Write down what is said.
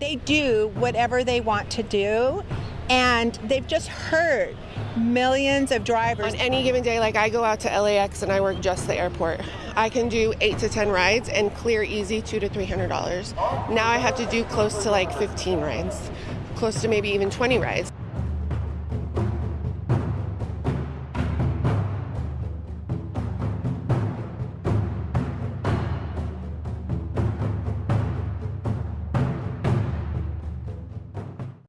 They do whatever they want to do, and they've just hurt millions of drivers. On any given day, like I go out to LAX and I work just the airport. I can do eight to 10 rides and clear easy two to $300. Now I have to do close to like 15 rides, close to maybe even 20 rides.